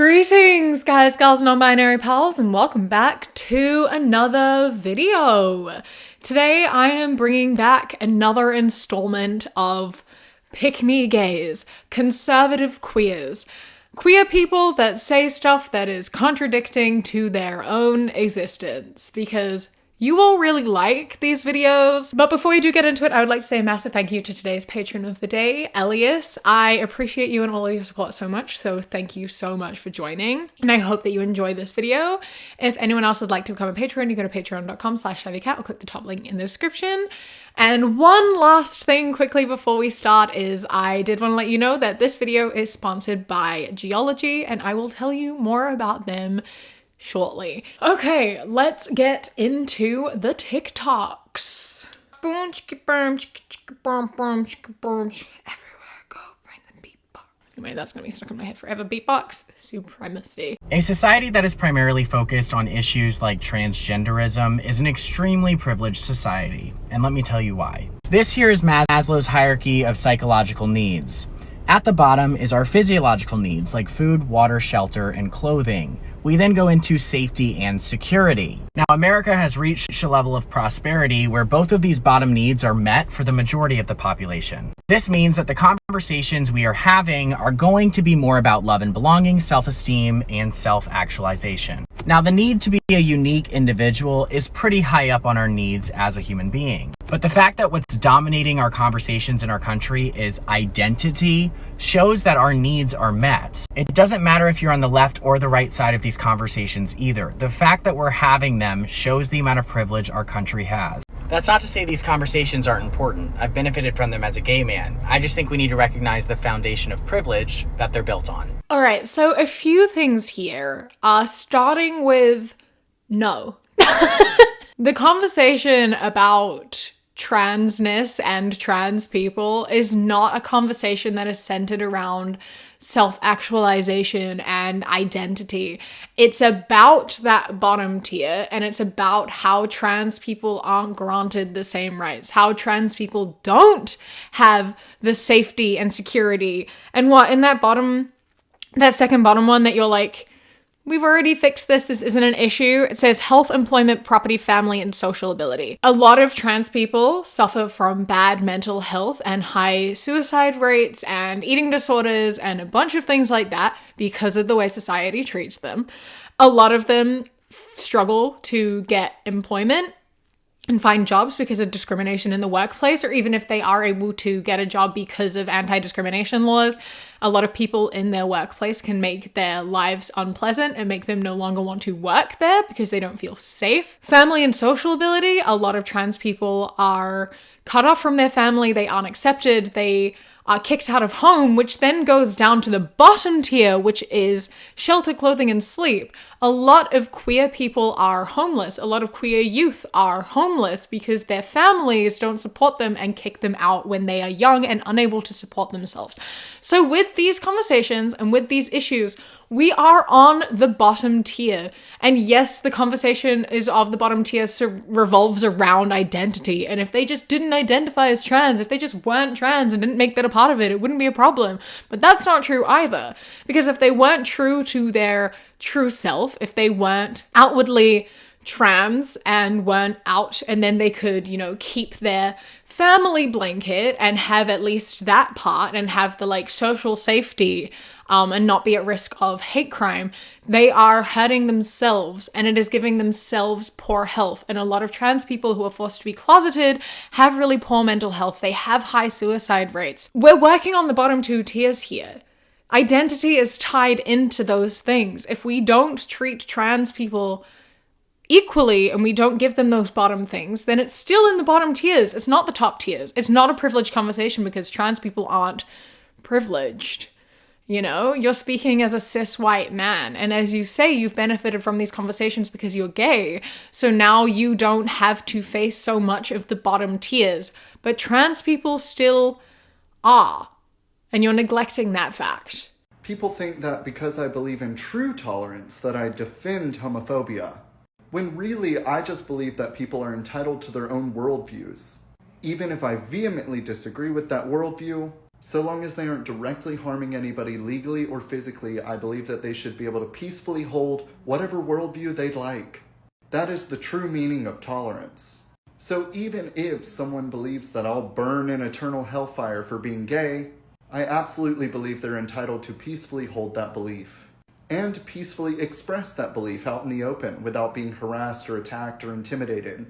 Greetings, guys, girls, non binary pals, and welcome back to another video. Today, I am bringing back another installment of Pick Me Gays, conservative queers. Queer people that say stuff that is contradicting to their own existence, because you all really like these videos. But before we do get into it, I would like to say a massive thank you to today's patron of the day, Elias. I appreciate you and all your support so much, so thank you so much for joining. And I hope that you enjoy this video. If anyone else would like to become a patron, you go to patreon.com slash cat or click the top link in the description. And one last thing quickly before we start is I did want to let you know that this video is sponsored by Geologie and I will tell you more about them shortly. Okay, let's get into the TikToks. Boom, chicka boom, chicka chicka boom, boom, chicka boom. Everywhere I go, bring the beatbox. Anyway, that's gonna be stuck in my head forever. Beatbox supremacy. A society that is primarily focused on issues like transgenderism is an extremely privileged society, and let me tell you why. This here is Maslow's hierarchy of psychological needs. At the bottom is our physiological needs like food, water, shelter, and clothing. We then go into safety and security. Now, America has reached a level of prosperity where both of these bottom needs are met for the majority of the population. This means that the conversations we are having are going to be more about love and belonging, self-esteem, and self-actualization. Now, the need to be a unique individual is pretty high up on our needs as a human being. But the fact that what's dominating our conversations in our country is identity shows that our needs are met. It doesn't matter if you're on the left or the right side of these conversations either. The fact that we're having them shows the amount of privilege our country has. That's not to say these conversations aren't important. I've benefited from them as a gay man. I just think we need to recognize the foundation of privilege that they're built on. All right, so a few things here, uh, starting with no. the conversation about transness and trans people is not a conversation that is centered around self actualization and identity. It's about that bottom tier and it's about how trans people aren't granted the same rights, how trans people don't have the safety and security. And what in that bottom, that second bottom one that you're like, We've already fixed this. This isn't an issue. It says health, employment, property, family, and social ability. A lot of trans people suffer from bad mental health and high suicide rates and eating disorders and a bunch of things like that because of the way society treats them. A lot of them struggle to get employment and find jobs because of discrimination in the workplace, or even if they are able to get a job because of anti discrimination laws, a lot of people in their workplace can make their lives unpleasant and make them no longer want to work there because they don't feel safe. Family and social ability, a lot of trans people are cut off from their family, they aren't accepted, they are kicked out of home, which then goes down to the bottom tier, which is shelter, clothing, and sleep a lot of queer people are homeless. A lot of queer youth are homeless because their families don't support them and kick them out when they are young and unable to support themselves. So, with these conversations and with these issues, we are on the bottom tier. And yes, the conversation is of the bottom tier so revolves around identity. And if they just didn't identify as trans, if they just weren't trans and didn't make that a part of it, it wouldn't be a problem. But that's not true either. Because if they weren't true to their true self, if they weren't outwardly trans and weren't out, and then they could, you know, keep their family blanket and have at least that part and have the like social safety um, and not be at risk of hate crime, they are hurting themselves and it is giving themselves poor health. And a lot of trans people who are forced to be closeted have really poor mental health. They have high suicide rates. We're working on the bottom two tiers here. Identity is tied into those things. If we don't treat trans people equally and we don't give them those bottom things, then it's still in the bottom tiers. It's not the top tiers. It's not a privileged conversation because trans people aren't privileged. You know, you're speaking as a cis white man. And as you say, you've benefited from these conversations because you're gay. So now you don't have to face so much of the bottom tiers. But trans people still are and you're neglecting that fact. People think that because I believe in true tolerance that I defend homophobia, when really I just believe that people are entitled to their own worldviews. Even if I vehemently disagree with that worldview, So long as they aren't directly harming anybody legally or physically, I believe that they should be able to peacefully hold whatever worldview they'd like. That is the true meaning of tolerance. So even if someone believes that I'll burn in eternal hellfire for being gay, I absolutely believe they're entitled to peacefully hold that belief and peacefully express that belief out in the open without being harassed or attacked or intimidated.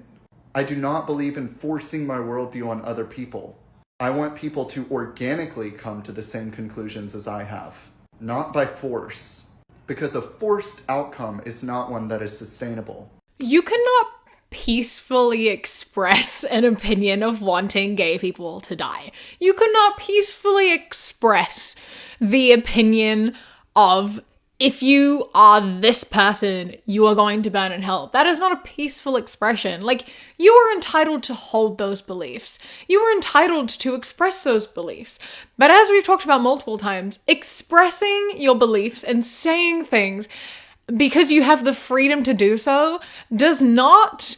I do not believe in forcing my worldview on other people. I want people to organically come to the same conclusions as I have, not by force, because a forced outcome is not one that is sustainable. You cannot peacefully express an opinion of wanting gay people to die. You cannot peacefully express the opinion of if you are this person, you are going to burn in hell. That is not a peaceful expression. Like, you are entitled to hold those beliefs. You are entitled to express those beliefs. But as we've talked about multiple times, expressing your beliefs and saying things because you have the freedom to do so does not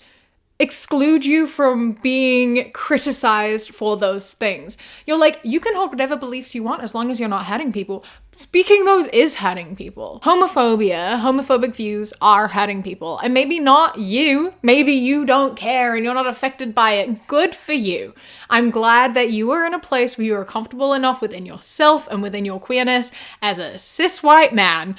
exclude you from being criticized for those things. You're like, you can hold whatever beliefs you want as long as you're not hurting people. Speaking those is hurting people. Homophobia, homophobic views are hurting people. And maybe not you. Maybe you don't care and you're not affected by it. Good for you. I'm glad that you are in a place where you are comfortable enough within yourself and within your queerness as a cis white man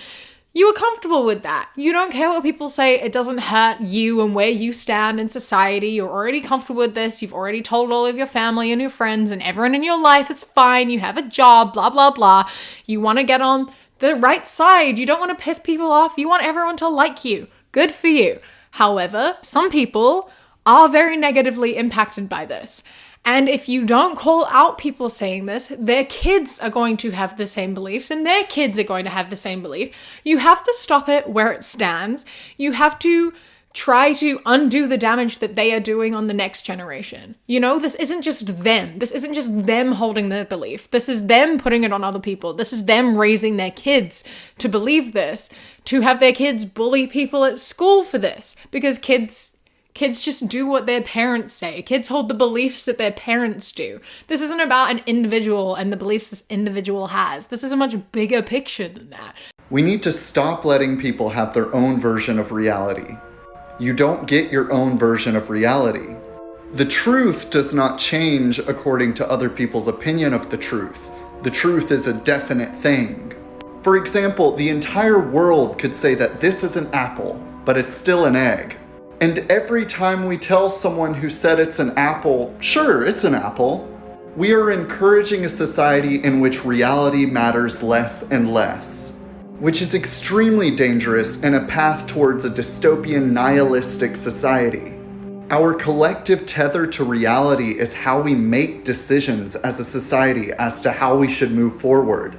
you are comfortable with that. You don't care what people say. It doesn't hurt you and where you stand in society. You're already comfortable with this. You've already told all of your family and your friends and everyone in your life it's fine. You have a job, blah, blah, blah. You want to get on the right side. You don't want to piss people off. You want everyone to like you. Good for you. However, some people are very negatively impacted by this. And if you don't call out people saying this, their kids are going to have the same beliefs and their kids are going to have the same belief. You have to stop it where it stands. You have to try to undo the damage that they are doing on the next generation. You know, this isn't just them. This isn't just them holding their belief. This is them putting it on other people. This is them raising their kids to believe this, to have their kids bully people at school for this, because kids Kids just do what their parents say. Kids hold the beliefs that their parents do. This isn't about an individual and the beliefs this individual has. This is a much bigger picture than that. We need to stop letting people have their own version of reality. You don't get your own version of reality. The truth does not change according to other people's opinion of the truth. The truth is a definite thing. For example, the entire world could say that this is an apple, but it's still an egg. And every time we tell someone who said it's an apple, sure, it's an apple, we are encouraging a society in which reality matters less and less, which is extremely dangerous and a path towards a dystopian nihilistic society. Our collective tether to reality is how we make decisions as a society as to how we should move forward.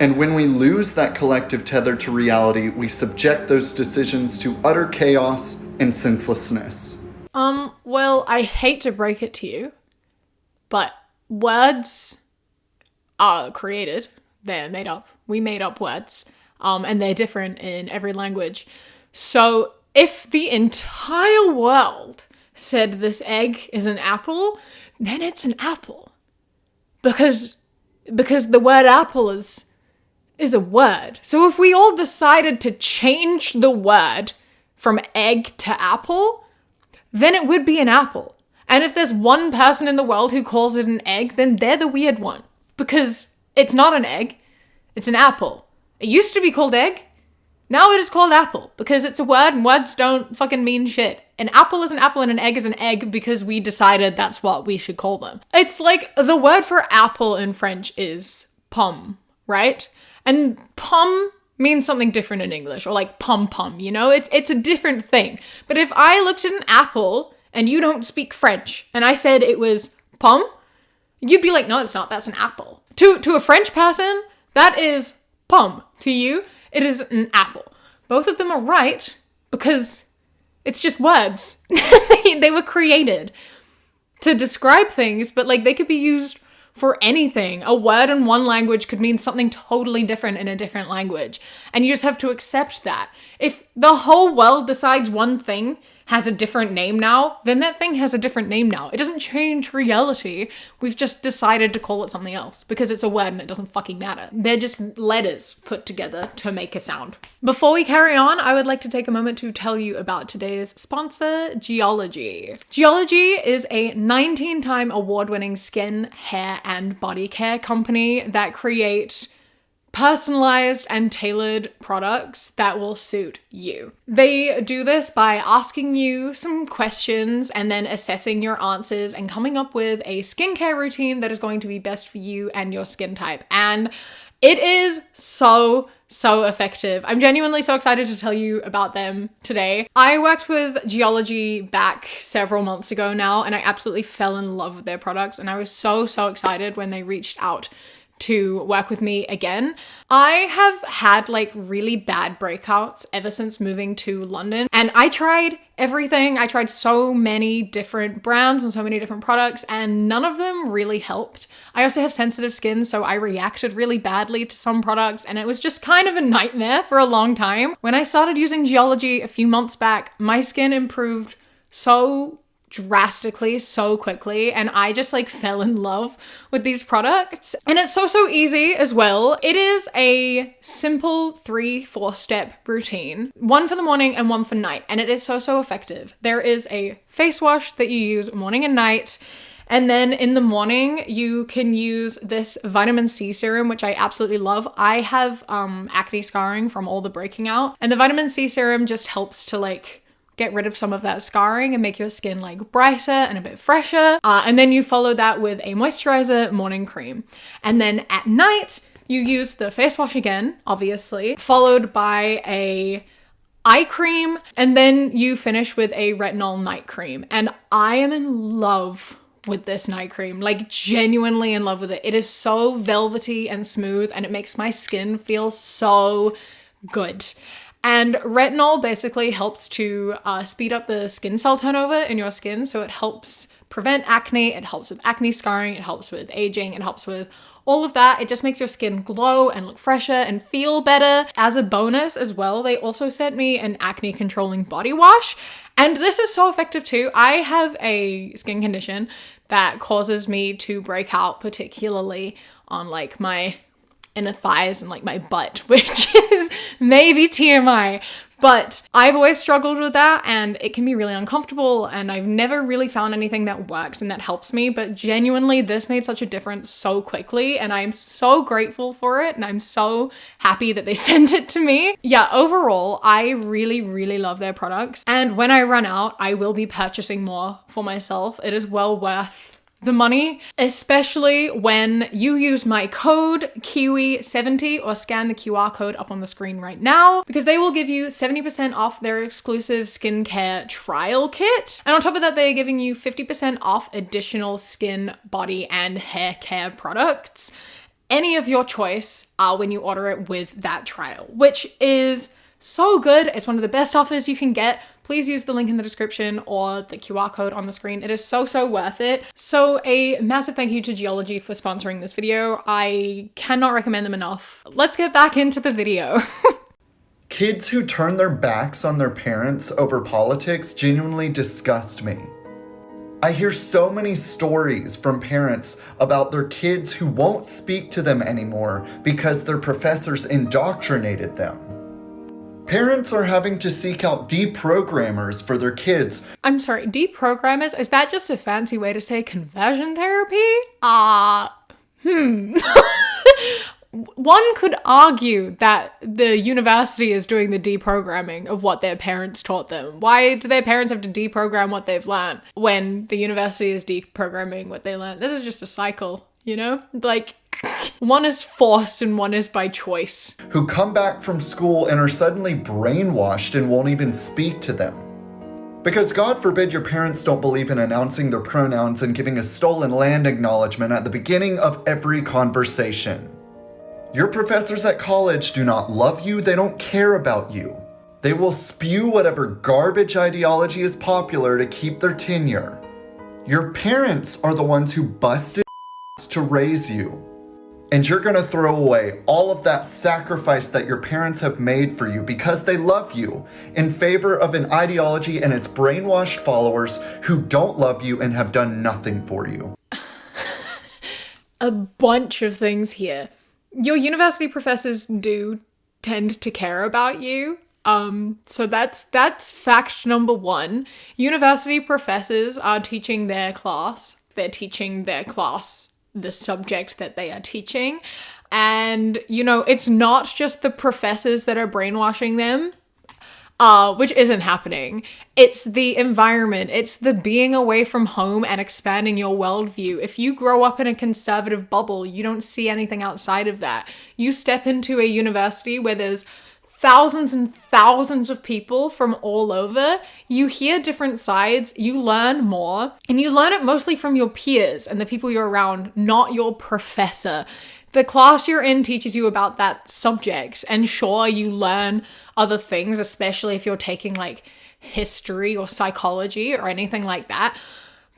And when we lose that collective tether to reality, we subject those decisions to utter chaos and senselessness. Um, well, I hate to break it to you, but words are created. They're made up. We made up words. Um, and they're different in every language. So if the entire world said this egg is an apple, then it's an apple. Because because the word apple is is a word. So if we all decided to change the word from egg to apple, then it would be an apple. And if there's one person in the world who calls it an egg, then they're the weird one. Because it's not an egg, it's an apple. It used to be called egg, now it is called apple because it's a word and words don't fucking mean shit. An apple is an apple and an egg is an egg because we decided that's what we should call them. It's like the word for apple in French is pomme, right? And pomme means something different in English, or like pom pom, you know? It's it's a different thing. But if I looked at an apple and you don't speak French and I said it was pom, you'd be like, no, it's not, that's an apple. To to a French person, that is pom. To you, it is an apple. Both of them are right because it's just words. they were created to describe things, but like they could be used for anything. A word in one language could mean something totally different in a different language. And you just have to accept that. If the whole world decides one thing, has a different name now, then that thing has a different name now. It doesn't change reality. We've just decided to call it something else because it's a word and it doesn't fucking matter. They're just letters put together to make a sound. Before we carry on, I would like to take a moment to tell you about today's sponsor, Geologie. Geologie is a 19 time award winning skin, hair, and body care company that create personalized and tailored products that will suit you. They do this by asking you some questions and then assessing your answers and coming up with a skincare routine that is going to be best for you and your skin type. And it is so so effective. I'm genuinely so excited to tell you about them today. I worked with Geologie back several months ago now, and I absolutely fell in love with their products. And I was so, so excited when they reached out to work with me again. I have had like really bad breakouts ever since moving to London, and I tried everything. I tried so many different brands and so many different products, and none of them really helped. I also have sensitive skin, so I reacted really badly to some products, and it was just kind of a nightmare for a long time. When I started using Geologie a few months back, my skin improved so drastically so quickly and I just like fell in love with these products and it's so so easy as well. It is a simple 3 4 step routine. One for the morning and one for night and it is so so effective. There is a face wash that you use morning and night and then in the morning, you can use this vitamin C serum, which I absolutely love. I have um, acne scarring from all the breaking out, and the vitamin C serum just helps to like get rid of some of that scarring and make your skin like brighter and a bit fresher. Uh, and then you follow that with a moisturizer morning cream. And then at night, you use the face wash again, obviously, followed by a eye cream, and then you finish with a retinol night cream. And I am in love with this night cream, like genuinely in love with it. It is so velvety and smooth, and it makes my skin feel so good. And retinol basically helps to uh, speed up the skin cell turnover in your skin. So it helps prevent acne, it helps with acne scarring, it helps with aging, it helps with all of that. It just makes your skin glow and look fresher and feel better. As a bonus as well, they also sent me an acne controlling body wash. And this is so effective too. I have a skin condition that causes me to break out, particularly on like my inner thighs and like my butt, which is maybe TMI. But I've always struggled with that and it can be really uncomfortable and I've never really found anything that works and that helps me. But genuinely, this made such a difference so quickly and I'm so grateful for it and I'm so happy that they sent it to me. Yeah, overall, I really, really love their products. And when I run out, I will be purchasing more for myself. It is well worth the money, especially when you use my code Kiwi70 or scan the QR code up on the screen right now because they will give you 70% off their exclusive skincare trial kit. And on top of that, they are giving you 50% off additional skin, body, and hair care products. Any of your choice uh, when you order it with that trial, which is so good. It's one of the best offers you can get please use the link in the description or the QR code on the screen. It is so, so worth it. So a massive thank you to Geologie for sponsoring this video. I cannot recommend them enough. Let's get back into the video. Kids who turn their backs on their parents over politics genuinely disgust me. I hear so many stories from parents about their kids who won't speak to them anymore because their professors indoctrinated them. Parents are having to seek out deprogrammers for their kids. I'm sorry, deprogrammers? Is that just a fancy way to say conversion therapy? Ah, uh, hmm. One could argue that the university is doing the deprogramming of what their parents taught them. Why do their parents have to deprogram what they've learned when the university is deprogramming what they learned? This is just a cycle, you know? Like, one is forced and one is by choice. Who come back from school and are suddenly brainwashed and won't even speak to them. Because God forbid your parents don't believe in announcing their pronouns and giving a stolen land acknowledgement at the beginning of every conversation. Your professors at college do not love you, they don't care about you. They will spew whatever garbage ideology is popular to keep their tenure. Your parents are the ones who busted to raise you. And you're gonna throw away all of that sacrifice that your parents have made for you because they love you in favor of an ideology and its brainwashed followers who don't love you and have done nothing for you. a bunch of things here. Your university professors do tend to care about you. Um, so that's that's fact number one. University professors are teaching their class. They're teaching their class the subject that they are teaching. And, you know, it's not just the professors that are brainwashing them, uh, which isn't happening. It's the environment, it's the being away from home and expanding your worldview. If you grow up in a conservative bubble, you don't see anything outside of that. You step into a university where there's thousands and thousands of people from all over. You hear different sides, you learn more, and you learn it mostly from your peers and the people you're around, not your professor. The class you're in teaches you about that subject, and sure, you learn other things, especially if you're taking like history or psychology or anything like that.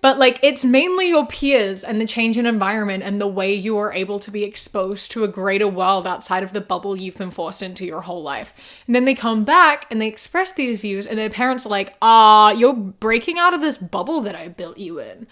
But like it's mainly your peers and the change in environment and the way you are able to be exposed to a greater world outside of the bubble you've been forced into your whole life. And then they come back and they express these views and their parents are like, "Ah, you're breaking out of this bubble that I built you in."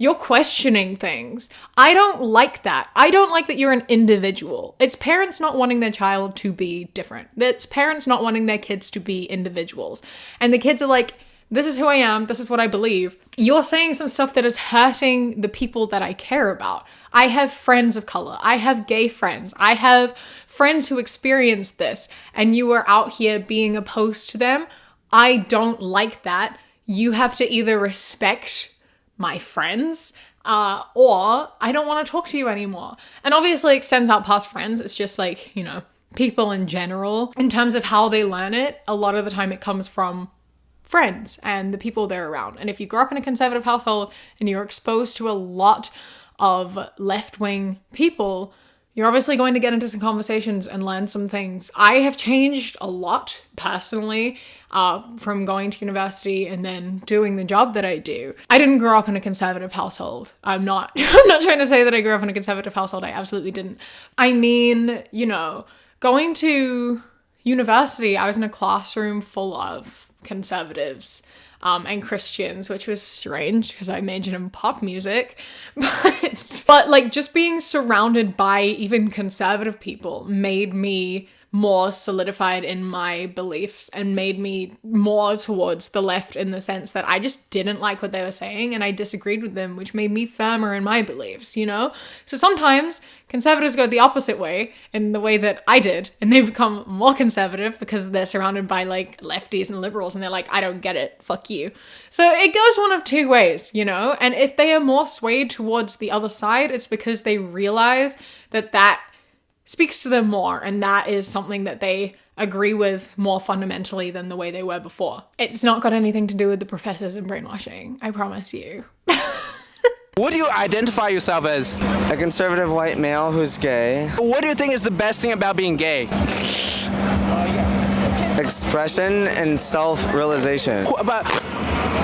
You're questioning things. I don't like that. I don't like that you're an individual. It's parents not wanting their child to be different. It's parents not wanting their kids to be individuals. And the kids are like, this is who I am, this is what I believe. You're saying some stuff that is hurting the people that I care about. I have friends of color, I have gay friends, I have friends who experience this, and you are out here being opposed to them. I don't like that. You have to either respect my friends, uh, or I don't want to talk to you anymore. And obviously, extends out past friends. It's just like, you know, people in general. In terms of how they learn it, a lot of the time it comes from friends and the people they're around. And if you grow up in a conservative household and you're exposed to a lot of left wing people, you're obviously going to get into some conversations and learn some things. I have changed a lot personally uh, from going to university and then doing the job that I do. I didn't grow up in a conservative household. I'm not. I'm not trying to say that I grew up in a conservative household. I absolutely didn't. I mean, you know, going to university, I was in a classroom full of conservatives. Um, and Christians, which was strange because I majored in pop music. But, but like just being surrounded by even conservative people made me more solidified in my beliefs and made me more towards the left in the sense that I just didn't like what they were saying and I disagreed with them, which made me firmer in my beliefs, you know? So sometimes conservatives go the opposite way in the way that I did, and they become more conservative because they're surrounded by like lefties and liberals and they're like, I don't get it, fuck you. So it goes one of two ways, you know? And if they are more swayed towards the other side, it's because they realize that that speaks to them more, and that is something that they agree with more fundamentally than the way they were before. It's not got anything to do with the professors and brainwashing, I promise you. What do you identify yourself as? A conservative white male who's gay. What do you think is the best thing about being gay? Expression and self realization. About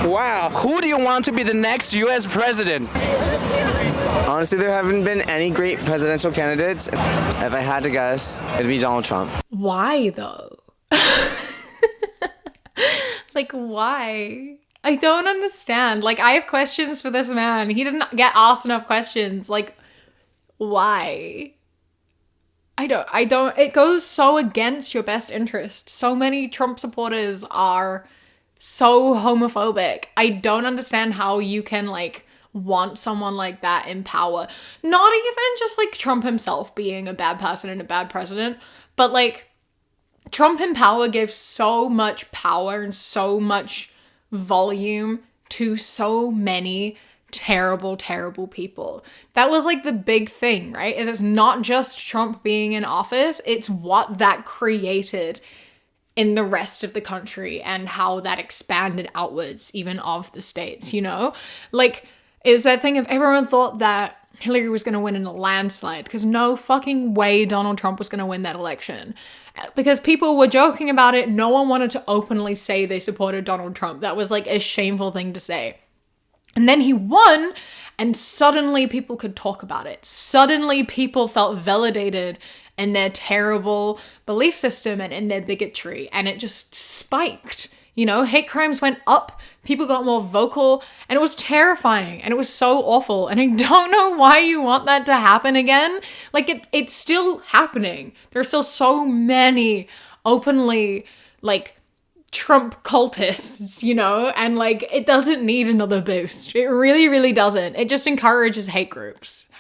wow, who do you want to be the next U.S. president? Honestly, there haven't been any great presidential candidates. If I had to guess, it'd be Donald Trump. Why though? like, why? I don't understand. Like, I have questions for this man. He didn't get asked enough questions. Like, why? I don't, I don't, it goes so against your best interest. So many Trump supporters are so homophobic. I don't understand how you can, like, want someone like that in power. Not even just like Trump himself being a bad person and a bad president, but like Trump in power gave so much power and so much volume to so many terrible, terrible people. That was like the big thing, right? Is it's not just Trump being in office, it's what that created in the rest of the country and how that expanded outwards, even of the states, you know? Like, is that thing if everyone thought that Hillary was going to win in a landslide because no fucking way Donald Trump was going to win that election. Because people were joking about it, no one wanted to openly say they supported Donald Trump. That was like a shameful thing to say. And then he won, and suddenly people could talk about it. Suddenly people felt validated in their terrible belief system and in their bigotry, and it just spiked. You know, hate crimes went up, people got more vocal, and it was terrifying and it was so awful. And I don't know why you want that to happen again. Like, it, it's still happening. There's still so many openly, like, Trump cultists, you know, and like it doesn't need another boost. It really, really doesn't. It just encourages hate groups.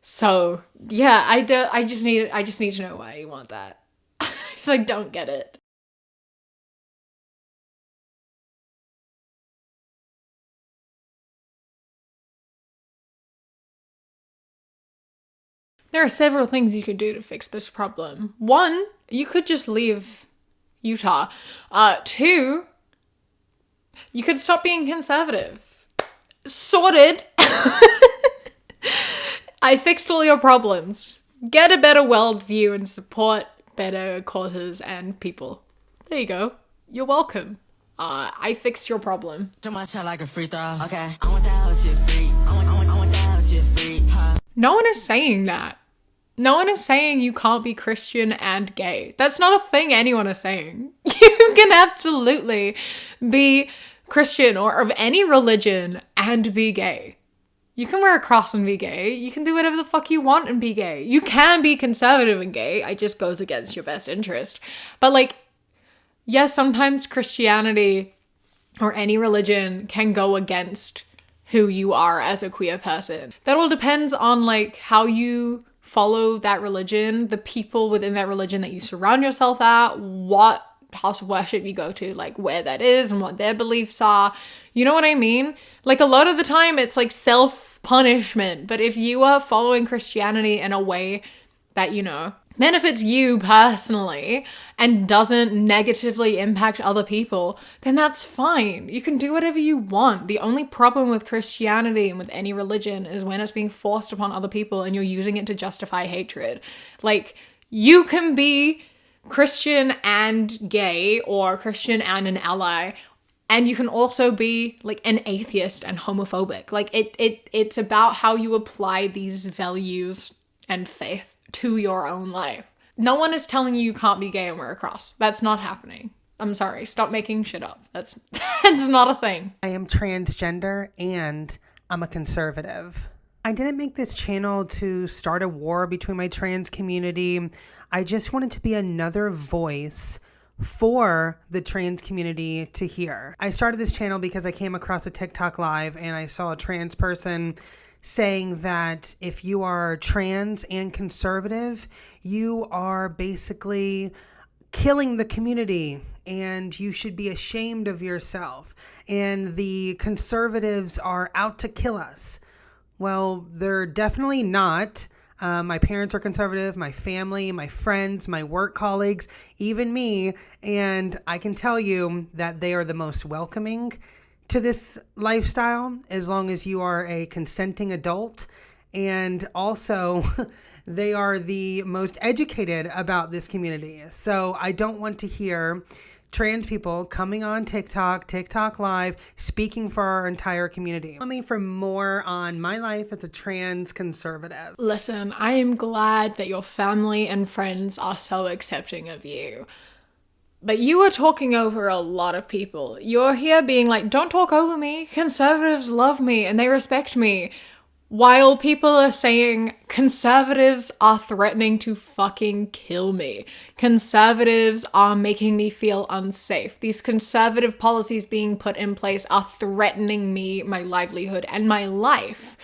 So yeah, I do. I just need. I just need to know why you want that because I don't get it. There are several things you could do to fix this problem. One, you could just leave Utah. Uh, two, you could stop being conservative. Sorted. I fixed all your problems. Get a better worldview and support better causes and people. There you go. You're welcome. Uh, I fixed your problem. Too much I like a free throw. Okay. I want that whole shit free. I want, I want, I want that whole shit free. Huh. No one is saying that. No one is saying you can't be Christian and gay. That's not a thing anyone is saying. You can absolutely be Christian or of any religion and be gay. You can wear a cross and be gay. You can do whatever the fuck you want and be gay. You can be conservative and gay. It just goes against your best interest. But like, yes, sometimes Christianity or any religion can go against who you are as a queer person. That all depends on like how you follow that religion, the people within that religion that you surround yourself at, what house of worship you go to, like where that is and what their beliefs are. You know what I mean? Like a lot of the time it's like self punishment, but if you are following Christianity in a way that, you know, benefits you personally and doesn't negatively impact other people, then that's fine. You can do whatever you want. The only problem with Christianity and with any religion is when it's being forced upon other people and you're using it to justify hatred. Like, you can be Christian and gay or Christian and an ally and you can also be like an atheist and homophobic like it it it's about how you apply these values and faith to your own life no one is telling you you can't be gay and wear a cross that's not happening i'm sorry stop making shit up that's that's not a thing I am transgender and I'm a conservative. I didn't make this channel to start a war between my trans community. I just wanted to be another voice for the trans community to hear. I started this channel because I came across a TikTok live and I saw a trans person saying that if you are trans and conservative, you are basically killing the community and you should be ashamed of yourself. And the conservatives are out to kill us. Well, they're definitely not. Uh, my parents are conservative, my family, my friends, my work colleagues, even me. And I can tell you that they are the most welcoming to this lifestyle as long as you are a consenting adult. And also, they are the most educated about this community. So I don't want to hear trans people coming on TikTok, TikTok Live, speaking for our entire community. Tell me for more on my life as a trans conservative. Listen, I am glad that your family and friends are so accepting of you. But you are talking over a lot of people. You're here being like, don't talk over me. Conservatives love me and they respect me. While people are saying conservatives are threatening to fucking kill me. Conservatives are making me feel unsafe. These conservative policies being put in place are threatening me, my livelihood, and my life.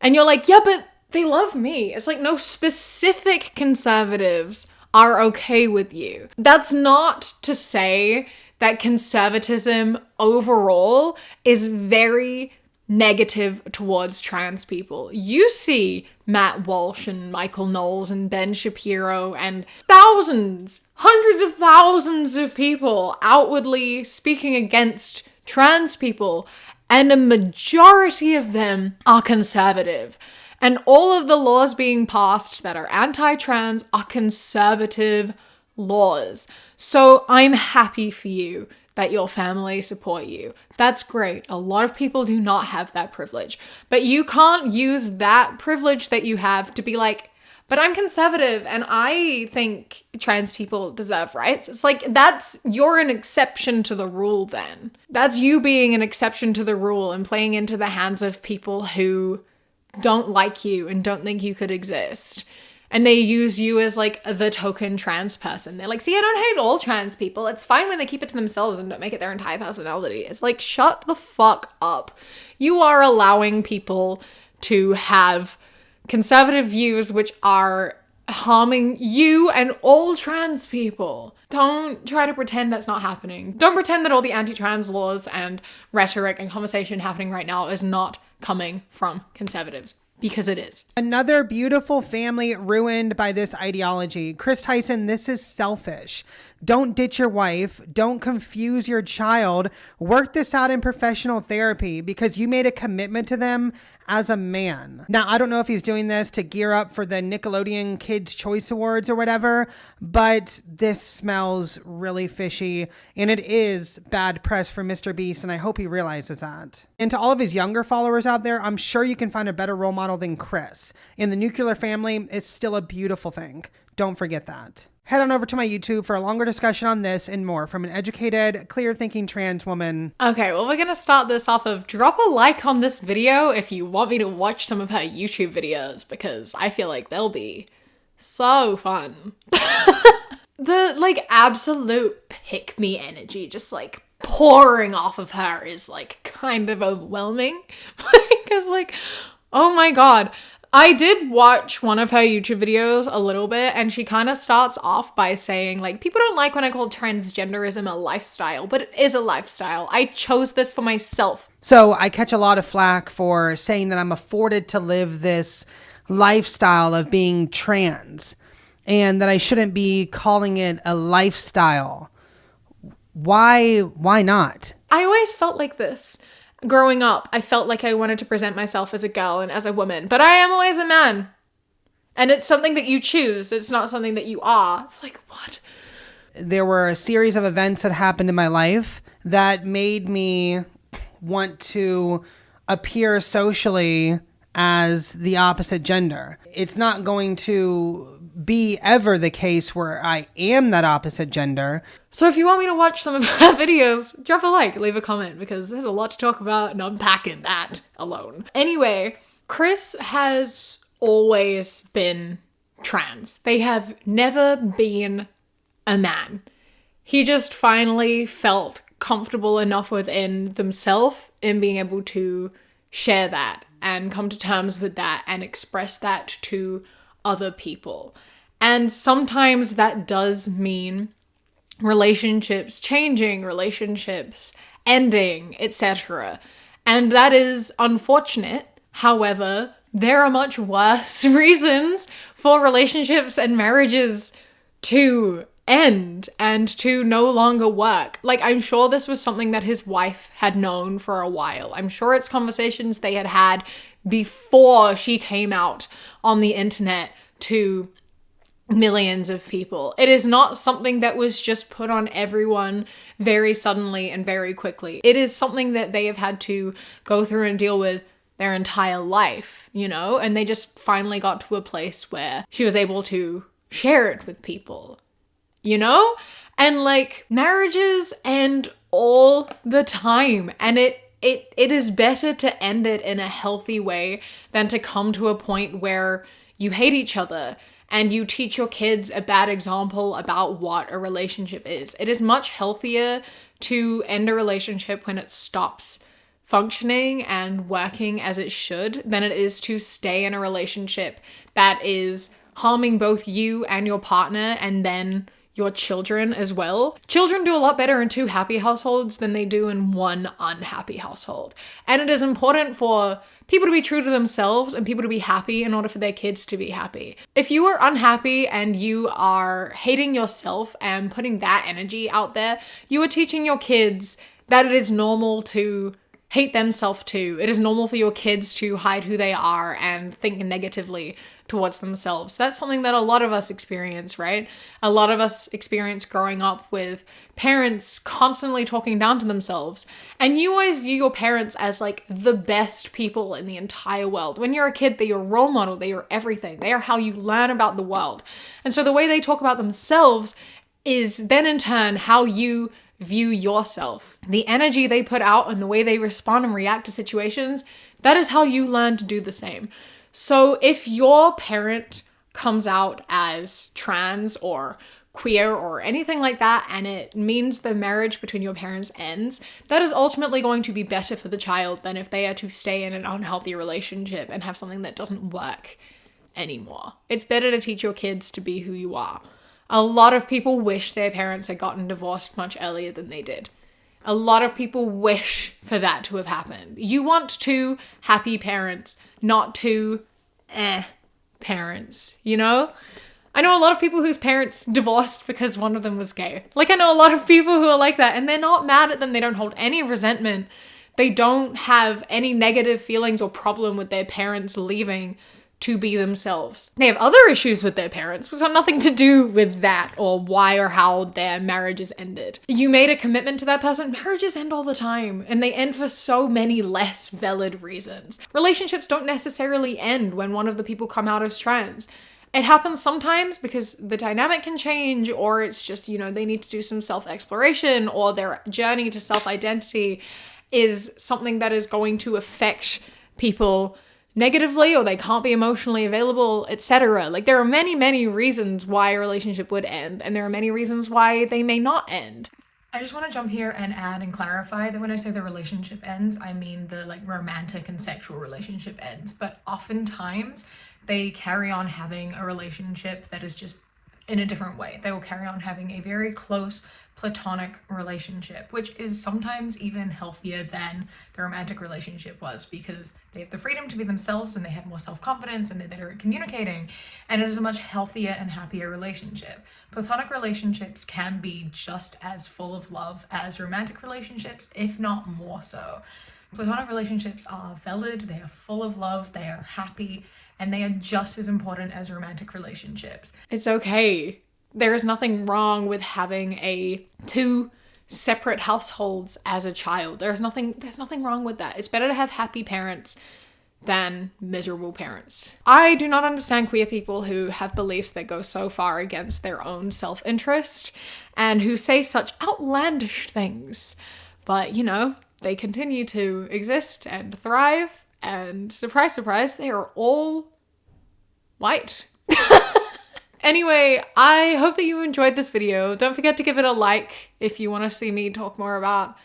And you're like, yeah, but they love me. It's like, no, specific conservatives are okay with you. That's not to say that conservatism overall is very negative towards trans people. You see Matt Walsh and Michael Knowles and Ben Shapiro and thousands, hundreds of thousands of people outwardly speaking against trans people, and a majority of them are conservative. And all of the laws being passed that are anti trans are conservative laws. So I'm happy for you that your family support you. That's great. A lot of people do not have that privilege. But you can't use that privilege that you have to be like, but I'm conservative and I think trans people deserve rights. It's like that's you're an exception to the rule then. That's you being an exception to the rule and playing into the hands of people who don't like you and don't think you could exist and they use you as like the token trans person. They're like, see, I don't hate all trans people. It's fine when they keep it to themselves and don't make it their entire personality. It's like, shut the fuck up. You are allowing people to have conservative views which are harming you and all trans people. Don't try to pretend that's not happening. Don't pretend that all the anti trans laws and rhetoric and conversation happening right now is not coming from conservatives because it is. Another beautiful family ruined by this ideology. Chris Tyson, this is selfish. Don't ditch your wife. Don't confuse your child. Work this out in professional therapy because you made a commitment to them as a man. Now, I don't know if he's doing this to gear up for the Nickelodeon Kids' Choice Awards or whatever, but this smells really fishy and it is bad press for Mr. Beast, and I hope he realizes that. And to all of his younger followers out there, I'm sure you can find a better role model than Chris. In the nuclear family, it's still a beautiful thing. Don't forget that. Head on over to my YouTube for a longer discussion on this and more from an educated, clear thinking trans woman. Okay, well, we're gonna start this off of drop a like on this video if you want me to watch some of her YouTube videos because I feel like they'll be so fun. the like absolute pick me energy just like pouring off of her is like kind of overwhelming because like oh my god I did watch one of her YouTube videos a little bit, and she kind of starts off by saying, like, people don't like when I call transgenderism a lifestyle, but it is a lifestyle. I chose this for myself. So I catch a lot of flack for saying that I'm afforded to live this lifestyle of being trans and that I shouldn't be calling it a lifestyle. Why why not? I always felt like this growing up, I felt like I wanted to present myself as a girl and as a woman, but I am always a man. And it's something that you choose, it's not something that you are. It's like, what? There were a series of events that happened in my life that made me want to appear socially as the opposite gender. It's not going to be ever the case where I am that opposite gender. So if you want me to watch some of her videos, drop a like, leave a comment because there's a lot to talk about and unpacking that alone. Anyway, Chris has always been trans. They have never been a man. He just finally felt comfortable enough within themselves in being able to share that and come to terms with that and express that to other people. And sometimes that does mean relationships changing, relationships ending, etc. And that is unfortunate. However, there are much worse reasons for relationships and marriages to end and to no longer work. Like, I'm sure this was something that his wife had known for a while. I'm sure it's conversations they had had before she came out on the internet to millions of people. It is not something that was just put on everyone very suddenly and very quickly. It is something that they have had to go through and deal with their entire life, you know? And they just finally got to a place where she was able to share it with people, you know? And like marriages end all the time and it it it is better to end it in a healthy way than to come to a point where you hate each other and you teach your kids a bad example about what a relationship is. It is much healthier to end a relationship when it stops functioning and working as it should than it is to stay in a relationship that is harming both you and your partner and then your children as well. Children do a lot better in two happy households than they do in one unhappy household. And it is important for people to be true to themselves and people to be happy in order for their kids to be happy. If you are unhappy and you are hating yourself and putting that energy out there, you are teaching your kids that it is normal to hate themselves too. It is normal for your kids to hide who they are and think negatively towards themselves. That's something that a lot of us experience, right? A lot of us experience growing up with parents constantly talking down to themselves. And you always view your parents as like the best people in the entire world. When you're a kid, they're your role model, they're everything, they are how you learn about the world. And so the way they talk about themselves is then in turn how you view yourself. The energy they put out and the way they respond and react to situations, that is how you learn to do the same. So if your parent comes out as trans or queer or anything like that and it means the marriage between your parents ends, that is ultimately going to be better for the child than if they are to stay in an unhealthy relationship and have something that doesn't work anymore. It's better to teach your kids to be who you are. A lot of people wish their parents had gotten divorced much earlier than they did. A lot of people wish for that to have happened. You want two happy parents, not two eh parents, you know? I know a lot of people whose parents divorced because one of them was gay. Like, I know a lot of people who are like that, and they're not mad at them. They don't hold any resentment. They don't have any negative feelings or problem with their parents leaving to be themselves. They have other issues with their parents, which have nothing to do with that or why or how their marriage is ended. You made a commitment to that person, marriages end all the time, and they end for so many less valid reasons. Relationships don't necessarily end when one of the people come out as trans. It happens sometimes because the dynamic can change, or it's just, you know, they need to do some self exploration, or their journey to self identity is something that is going to affect people negatively or they can't be emotionally available, etc. Like there are many, many reasons why a relationship would end, and there are many reasons why they may not end. I just want to jump here and add and clarify that when I say the relationship ends, I mean the like romantic and sexual relationship ends, but oftentimes they carry on having a relationship that is just in a different way. They will carry on having a very close platonic relationship, which is sometimes even healthier than the romantic relationship was because they have the freedom to be themselves and they have more self-confidence and they're better at communicating and it is a much healthier and happier relationship. Platonic relationships can be just as full of love as romantic relationships, if not more so. Platonic relationships are valid, they are full of love, they are happy, and they are just as important as romantic relationships. It's okay there is nothing wrong with having a two separate households as a child. There's nothing there's nothing wrong with that. It's better to have happy parents than miserable parents. I do not understand queer people who have beliefs that go so far against their own self-interest and who say such outlandish things. But, you know, they continue to exist and thrive and surprise surprise, they are all white. Anyway, I hope that you enjoyed this video. Don't forget to give it a like if you want to see me talk more about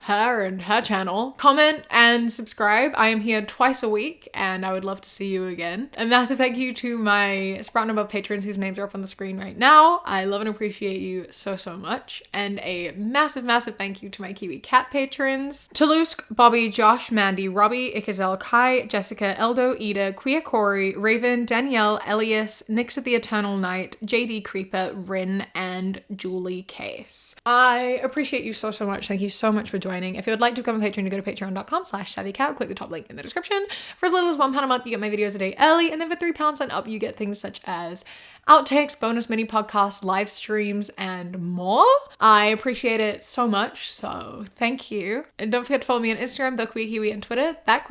her and her channel. Comment and subscribe. I am here twice a week and I would love to see you again. A massive thank you to my Sprouting Above patrons whose names are up on the screen right now. I love and appreciate you so, so much. And a massive, massive thank you to my Kiwi Cat patrons. Toulouse, Bobby, Josh, Mandy, Robbie, Ikazel, Kai, Jessica, Eldo, Ida, Queer Corey, Raven, Danielle, Elias, Nix of the Eternal Night, JD Creeper, Rin, and Julie Case. I appreciate you so, so much. Thank you so much for joining joining. If you would like to become a patron, you go to patreon.com slash savvycow, click the top link in the description. For as little as one pound a month, you get my videos a day early, and then for three pounds and up, you get things such as outtakes, bonus mini podcasts, live streams, and more. I appreciate it so much, so thank you. And don't forget to follow me on Instagram, the and Twitter, that.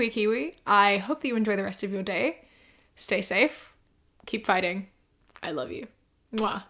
I hope that you enjoy the rest of your day. Stay safe. Keep fighting. I love you. Mwah.